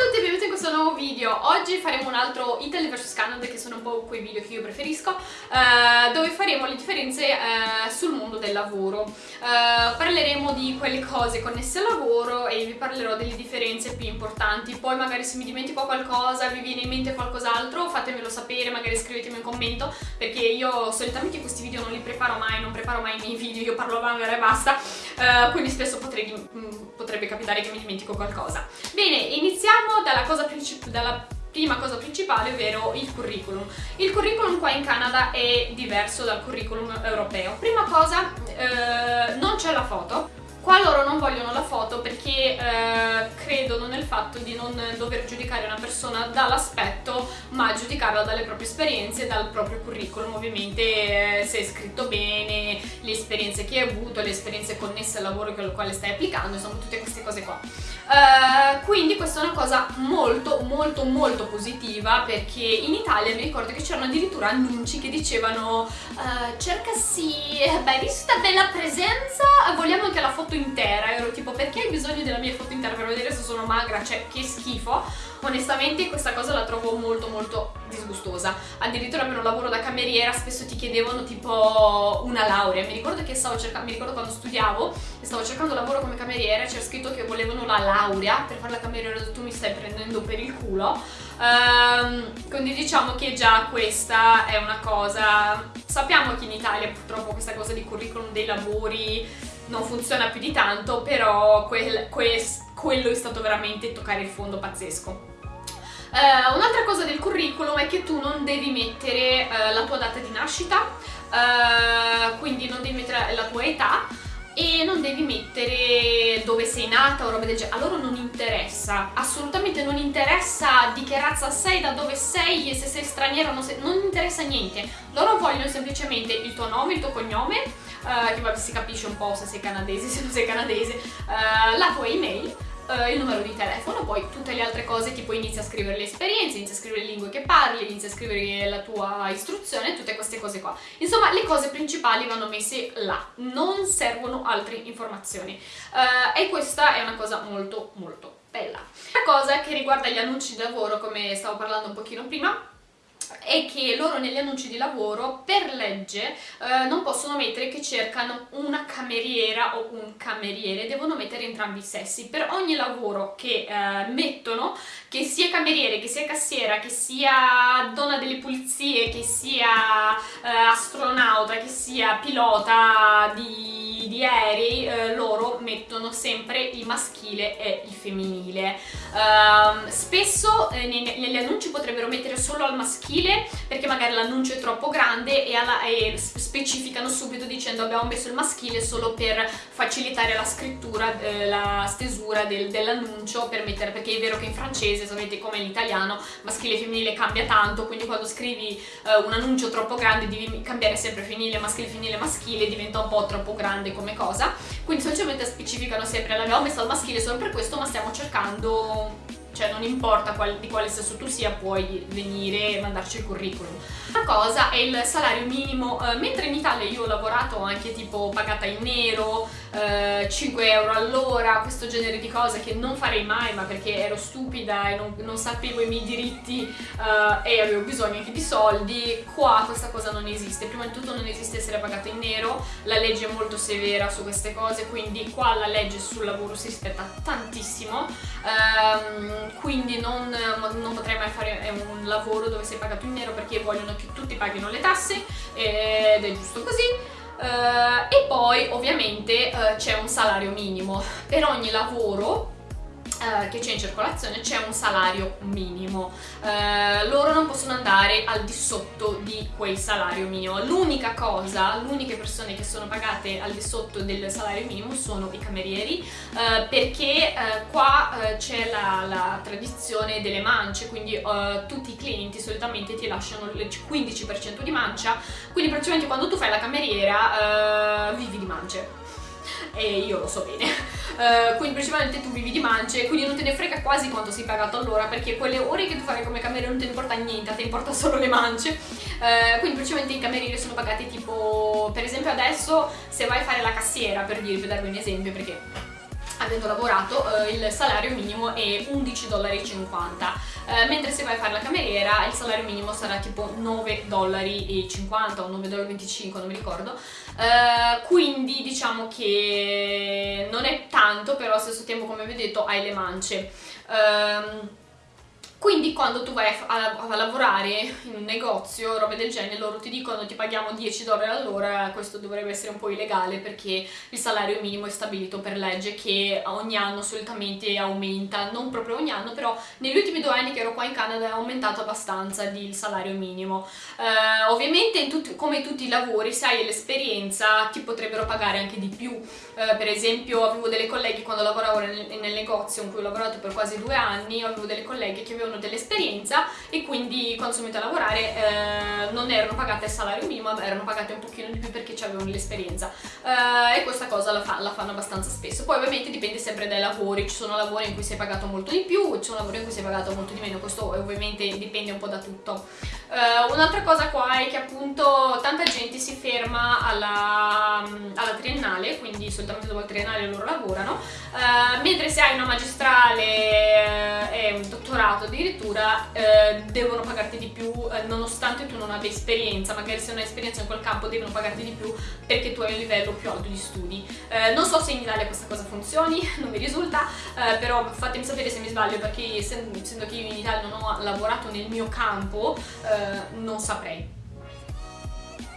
tutti e benvenuti in questo nuovo video. Oggi faremo un altro Italy vs Canada, che sono un po' quei video che io preferisco, eh, dove faremo le differenze eh, sul mondo del lavoro. Eh, parleremo di quelle cose connesse al lavoro e vi parlerò delle differenze più importanti. Poi magari se mi dimentico qualcosa, vi viene in mente qualcos'altro, fatemelo sapere, magari scrivetemi un commento, perché io solitamente questi video non li preparo mai, non preparo mai i miei video, io parlo a vanguardia e basta, eh, quindi spesso potrei, mm, potrebbe capitare che mi dimentico qualcosa. Bene, iniziamo dalla, cosa dalla prima cosa principale, ovvero il curriculum. Il curriculum qua in Canada è diverso dal curriculum europeo. Prima cosa, eh, non c'è la foto, Qua loro non vogliono la foto perché eh, credono nel fatto di non dover giudicare una persona dall'aspetto ma giudicarla dalle proprie esperienze, dal proprio curriculum ovviamente eh, se è scritto bene, le esperienze che hai avuto, le esperienze connesse al lavoro con il quale stai applicando, insomma tutte queste cose qua. Uh, quindi questa è una cosa molto molto molto positiva perché in Italia mi ricordo che c'erano addirittura annunci che dicevano uh, cerca sì, beh vista bella presenza vogliamo anche la foto intera ero tipo perché hai bisogno della mia foto intera per vedere se sono magra, cioè che schifo. Onestamente questa cosa la trovo molto molto disgustosa. Addirittura per un lavoro da cameriera spesso ti chiedevano tipo una laurea. Mi ricordo che stavo cercando, mi ricordo quando studiavo e stavo cercando lavoro come cameriera c'era scritto che volevano la laurea. Per fare la cameriera tu mi stai prendendo per il culo. Um, quindi diciamo che già questa è una cosa. Sappiamo che in Italia purtroppo questa cosa di curriculum dei lavori non funziona più di tanto però quel, quel, quello è stato veramente toccare il fondo pazzesco. Uh, Un'altra cosa del curriculum è che tu non devi mettere uh, la tua data di nascita, uh, quindi non devi mettere la tua età e non devi mettere dove sei nata o roba del genere, a loro non interessa, assolutamente non interessa di che razza sei, da dove sei e se sei straniero, non, sei, non interessa niente, loro vogliono semplicemente il tuo nome, il tuo cognome, che vabbè si capisce un po' se sei canadese, se non sei canadese, la tua email, uh, il numero di telefono, poi tutte le altre cose tipo inizia a scrivere le esperienze, inizia a scrivere le lingue che parli, inizia a scrivere la tua istruzione, tutte queste cose qua. Insomma, le cose principali vanno messe là, non servono altre informazioni. Uh, e questa è una cosa molto molto bella. La cosa che riguarda gli annunci di lavoro, come stavo parlando un pochino prima, è che loro negli annunci di lavoro per legge eh, non possono mettere che cercano una cameriera o un cameriere, devono mettere entrambi i sessi. Per ogni lavoro che eh, mettono, che sia cameriere, che sia cassiera, che sia donna delle pulizie, che sia eh, astronauta, che sia pilota di, di aerei, eh, loro mettono sempre il maschile e il femminile. Ehm, spesso eh, negli annunci potrebbero mettere solo al maschile maschile perché magari l'annuncio è troppo grande e, alla, e, specificano subito dicendo abbiamo messo il maschile solo per facilitare la scrittura, eh, la stesura del, dell'annuncio per mettere, perché è vero che in francese, sapete come in italiano, maschile e femminile cambia tanto, quindi quando scrivi eh, un annuncio troppo grande devi cambiare sempre femminile, maschile, femminile, maschile, diventa un po' troppo grande come cosa, quindi solitamente specificano sempre l'abbiamo messo al maschile solo per questo ma stiamo cercando cioè non importa qual, di quale sesso tu sia puoi venire e mandarci il curriculum. Una cosa è il salario minimo, eh, mentre in Italia io ho lavorato anche tipo pagata in nero, eh, 5 euro all'ora, questo genere di cose che non farei mai ma perché ero stupida e non, non sapevo i miei diritti eh, e avevo bisogno anche di soldi, qua questa cosa non esiste, prima di tutto non esiste essere pagato in nero, la legge è molto severa su queste cose, quindi qua la legge sul lavoro si rispetta tantissimo, ehm, quindi non, non potrei mai fare un lavoro dove sei pagato in nero perché vogliono che tutti paghino le tasse ed è giusto così. Uh, e poi ovviamente uh, c'è un salario minimo. Per ogni lavoro che c'è in circolazione c'è un salario minimo. Loro non possono andare al di sotto di quel salario minimo. L'unica cosa, le uniche persone che sono pagate al di sotto del salario minimo sono i camerieri perché qua c'è la, la, tradizione delle mance quindi tutti i clienti solitamente ti lasciano il 15% di mancia quindi praticamente quando tu fai la cameriera vivi di mance. E io lo so bene uh, quindi principalmente tu vivi di mance quindi non te ne frega quasi quanto sei pagato all'ora perché quelle ore che tu fai come cameriere non te ne importa niente, ti importa solo le mance. Uh, quindi principalmente i camerieri sono pagati tipo per esempio adesso se vai a fare la cassiera per dirvi, darvi un esempio perché avendo lavorato eh, il salario minimo è 11,50 dollari eh, mentre se vai a fare la cameriera il salario minimo sarà tipo 9,50 dollari o 9,25 dollari non mi ricordo. Eh, quindi diciamo che non è tanto però allo stesso tempo come vi ho detto hai le mance. Um, quindi quando tu vai a, a, a, lavorare in un negozio, robe del genere, loro ti dicono ti paghiamo 10 dollari all'ora, questo dovrebbe essere un po' illegale perché il salario minimo è stabilito per legge che ogni anno solitamente aumenta, non proprio ogni anno, però negli ultimi due anni che ero qua in Canada è aumentato abbastanza il salario minimo. Uh, ovviamente tutti, come tutti i lavori, se hai l'esperienza ti potrebbero pagare anche di più, uh, per esempio avevo delle colleghe quando lavoravo nel, nel negozio in cui ho lavorato per quasi due anni, avevo delle colleghe che avevano avevano dell'esperienza e quindi quando sono venuta a lavorare eh, non erano pagate il salario minimo ma erano pagate un pochino di più perché avevano l'esperienza. Eh, e questa cosa la, fa, la, fanno abbastanza spesso. Poi ovviamente dipende sempre dai lavori. Ci sono lavori in cui sei pagato molto di più ci sono lavori in cui sei pagato molto di meno. Questo ovviamente dipende un po' da tutto eh, un'altra cosa qua è che appunto tanta gente si ferma alla, alla triennale quindi solitamente dopo il triennale loro lavorano eh, mentre se hai una magistrale eh, e un dottorato addirittura eh, devono pagarti di più nonostante tu non abbia esperienza, magari se non hai esperienza in quel campo devono pagarti di più perché tu hai un livello più alto di studi. Non so se in Italia questa cosa funzioni, non mi risulta, però fatemi sapere se mi sbaglio perché essendo che io in Italia non ho lavorato nel mio campo eh, non saprei.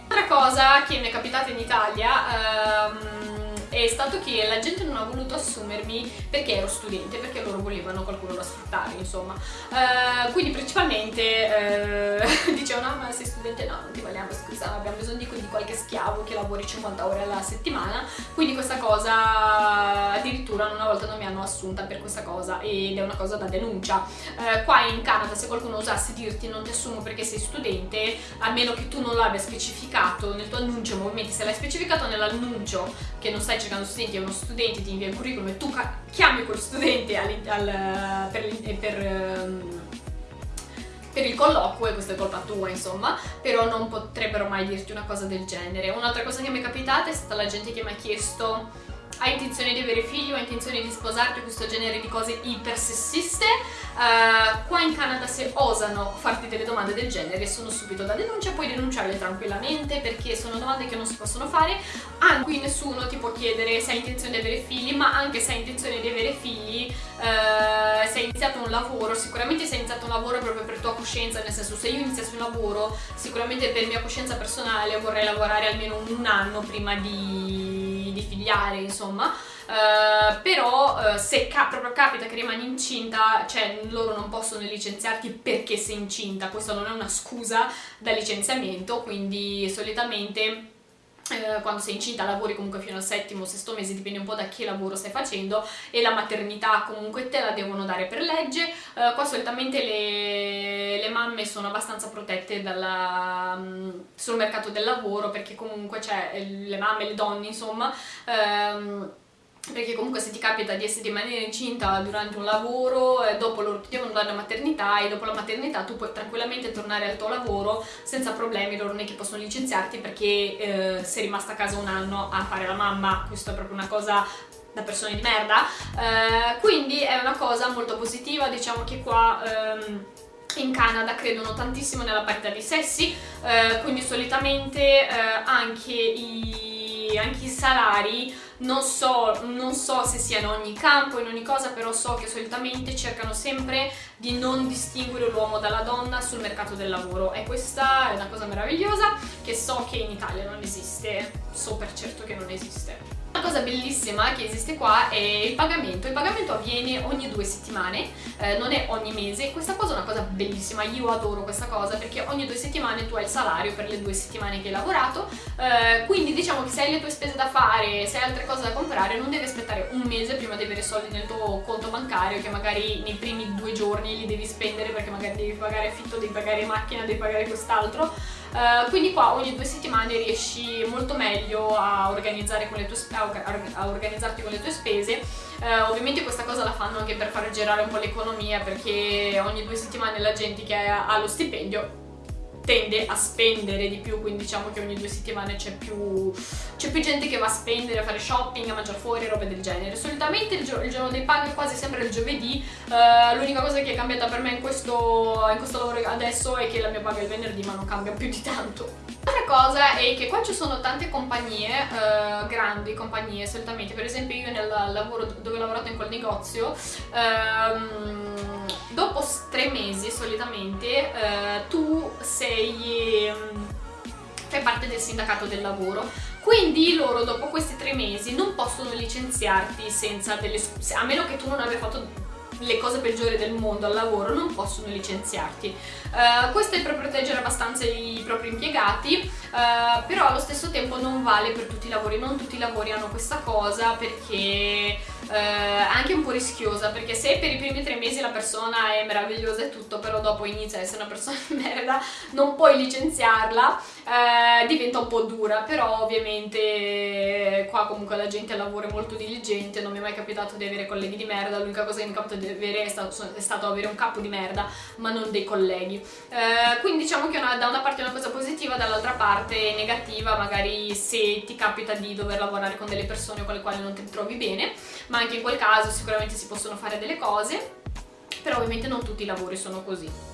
Un'altra cosa che mi è capitata in Italia ehm, è stato che la gente non ha voluto assumermi perché ero studente, perché loro volevano qualcuno da sfruttare, insomma. Uh, quindi principalmente uh, dicevano, no ma sei studente? No, non ti vogliamo, scusa, abbiamo bisogno di, di qualche schiavo che lavori 50 ore alla settimana, quindi questa cosa addirittura una volta non mi hanno assunta per questa cosa ed è una cosa da denuncia. Uh, qua in Canada se qualcuno osasse dirti non ti assumo perché sei studente, a meno che tu non l'abbia specificato nel tuo annuncio, ovviamente se l'hai specificato nell'annuncio che non stai cercando studenti, è uno studente, ti invia il curriculum e tu chiami quel studente al, al, per, per, ehm, per il colloquio e questa è colpa tua insomma però non potrebbero mai dirti una cosa del genere. Un'altra cosa che mi è capitata è stata la gente che mi ha chiesto hai intenzione di avere figli o hai intenzione di sposarti questo genere di cose ipersessiste. Uh, qua in Canada se osano farti delle domande del genere sono subito da denuncia puoi denunciarle tranquillamente perché sono domande che non si possono fare. Anche qui nessuno ti può chiedere se hai intenzione di avere figli ma anche se hai intenzione di avere figli uh, se hai iniziato un lavoro sicuramente se hai iniziato un lavoro proprio per tua coscienza nel senso se io iniziassi un lavoro sicuramente per mia coscienza personale vorrei lavorare almeno un anno prima di di figliare insomma. Uh, però uh, se ca proprio capita che rimani incinta cioè loro non possono licenziarti perché sei incinta. Questa non è una scusa da licenziamento quindi solitamente eh, quando sei incinta lavori comunque fino al settimo o sesto mese, dipende un po' da che lavoro stai facendo e la maternità comunque te la devono dare per legge, eh, qua solitamente le, le, mamme sono abbastanza protette dalla, mm, sul mercato del lavoro perché comunque c'è le mamme, le donne insomma ehm, perché comunque se ti capita di essere rimanere incinta durante un lavoro e dopo loro ti devono dare la maternità e dopo la maternità tu puoi tranquillamente tornare al tuo lavoro senza problemi, loro non è che possono licenziarti perché eh, sei rimasta a casa un anno a fare la mamma, questo è proprio una cosa da persone di merda, eh, quindi è una cosa molto positiva, diciamo che qua... Ehm, in Canada credono tantissimo nella parità di sessi, eh, quindi solitamente eh, anche i, anche i salari non so, non so se sia in ogni campo, in ogni cosa, però so che solitamente cercano sempre di non distinguere l'uomo dalla donna sul mercato del lavoro e questa è una cosa meravigliosa che so che in Italia non esiste, so per certo che non esiste. Una cosa bellissima che esiste qua è il pagamento, il pagamento avviene ogni due settimane, eh, non è ogni mese, questa cosa è una cosa bellissima, io adoro questa cosa perché ogni due settimane tu hai il salario per le due settimane che hai lavorato, eh, quindi diciamo che se hai le tue spese da fare, se hai altre cose da comprare, non devi aspettare un mese prima di avere soldi nel tuo conto bancario che magari nei primi due giorni li devi spendere perché magari devi pagare affitto, devi pagare macchina, devi pagare quest'altro, uh, quindi qua ogni due settimane riesci molto meglio a, con a organizzarti con le tue spese. Uh, ovviamente questa cosa la fanno anche per far girare un po' l'economia perché ogni due settimane la gente che ha lo stipendio tende a spendere di più, quindi diciamo che ogni due settimane c'è più, più, gente che va a spendere, a fare shopping, a mangiare fuori, robe del genere. Solitamente il, gio il giorno dei paghi è quasi sempre il giovedì, uh, l'unica cosa che è cambiata per me in questo, in questo lavoro adesso è che la mia paga è il venerdì, ma non cambia più di tanto. L'altra cosa è che qua ci sono tante compagnie, uh, grandi compagnie solitamente, per esempio io nel lavoro dove ho lavorato in quel negozio, um, dopo tre mesi solitamente uh, tu sei... Um, fai parte del sindacato del lavoro quindi loro dopo questi tre mesi non possono licenziarti senza delle scuse a meno che tu non abbia fatto le cose peggiori del mondo al lavoro non possono licenziarti. Uh, questo è per proteggere abbastanza i propri impiegati, uh, però allo stesso tempo non vale per tutti i lavori, non tutti i lavori hanno questa cosa perché uh, anche un po' rischiosa, perché se per i primi tre mesi la persona è meravigliosa e tutto, però dopo inizia a essere una persona di merda, non puoi licenziarla, diventa un po' dura, però ovviamente qua comunque la gente è molto diligente, non mi è mai capitato di avere colleghi di merda, l'unica cosa che mi è capitato di avere è stato, è stato avere un capo di merda, ma non dei colleghi. Eh, quindi diciamo che una, da una parte è una cosa positiva, dall'altra parte è negativa, magari se ti capita di dover lavorare con delle persone con le quali non ti trovi bene, ma anche in quel caso sicuramente si possono fare delle cose, però ovviamente non tutti i lavori sono così.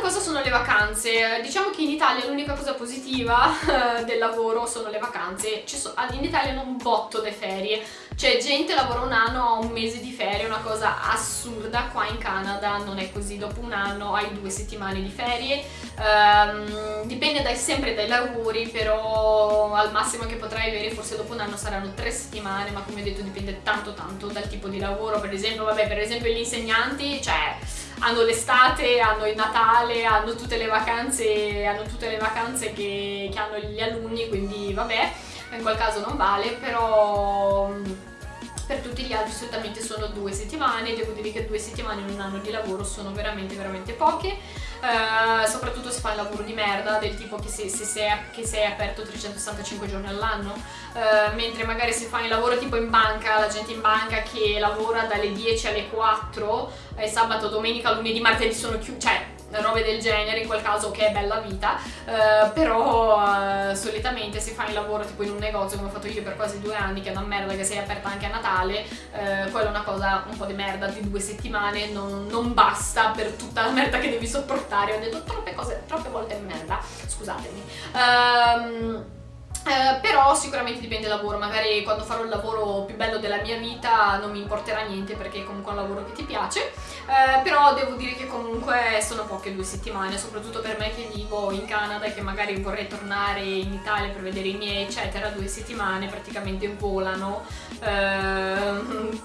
Cosa sono le vacanze? Diciamo che in Italia l'unica cosa positiva eh, del lavoro sono le vacanze. in Italia un botto di ferie, cioè gente lavora un anno, ha un mese di ferie, una cosa assurda. Qua in Canada non è così, dopo un anno hai due settimane di ferie. Um, dipende dai, sempre dai lavori, però al massimo che potrai avere forse dopo un anno saranno tre settimane, ma come ho detto dipende tanto tanto dal tipo di lavoro. Per esempio, vabbè, per esempio gli insegnanti, cioè hanno l'estate, hanno il Natale, hanno tutte le vacanze, hanno tutte le vacanze che, che hanno gli alunni, quindi vabbè, in quel caso non vale, però per tutti gli altri solitamente sono due settimane, devo dire che due settimane in un anno di lavoro sono veramente veramente poche, uh, soprattutto se fai un lavoro di merda del tipo che, se, se sei, che sei aperto 365 giorni all'anno, uh, mentre magari se fai un lavoro tipo in banca, la gente in banca che lavora dalle 10 alle 4 e sabato, domenica, lunedì, martedì sono chiusi, cioè robe del genere, in quel caso che è bella vita, eh, però eh, solitamente se fai il lavoro tipo in un negozio come ho fatto io per quasi due anni, che è una merda che sei aperta anche a Natale, eh, quella è una cosa un po' di merda di due settimane, non, non, basta per tutta la merda che devi sopportare, ho detto troppe cose, troppe volte merda, scusatemi. Um, eh, però sicuramente dipende dal lavoro, magari quando farò il lavoro più bello della mia vita non mi importerà niente perché è comunque un lavoro che ti piace, eh, però devo dire che comunque sono poche due settimane, soprattutto per me che vivo in Canada e che magari vorrei tornare in Italia per vedere i miei eccetera, due settimane praticamente volano, eh,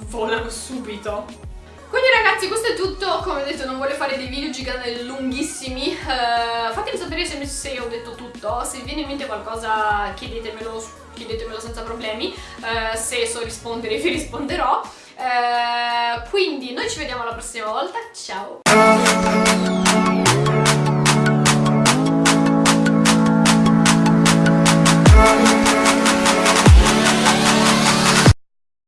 volano subito. Quindi ragazzi questo è tutto, come ho detto non voglio fare dei video giganti lunghissimi, uh, fatemi sapere se, se, ho detto tutto, se vi viene in mente qualcosa chiedetemelo, chiedetemelo senza problemi, uh, se so rispondere vi risponderò, uh, quindi noi ci vediamo la prossima volta, ciao!